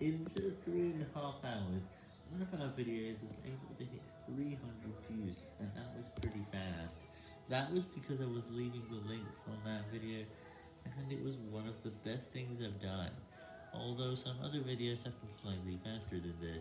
In just three and a half hours, one of our videos was able to hit 300 views, and that was pretty fast. That was because I was leaving the links on that video, and it was one of the best things I've done. Although some other videos have been slightly faster than this,